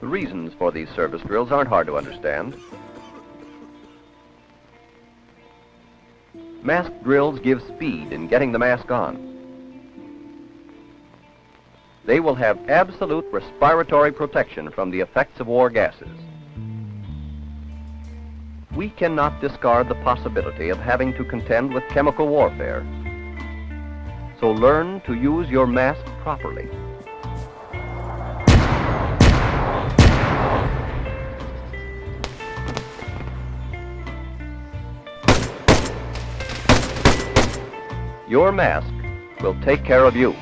The reasons for these service drills aren't hard to understand. Mask drills give speed in getting the mask on. They will have absolute respiratory protection from the effects of war gases. We cannot discard the possibility of having to contend with chemical warfare. So learn to use your mask properly. Your mask will take care of you.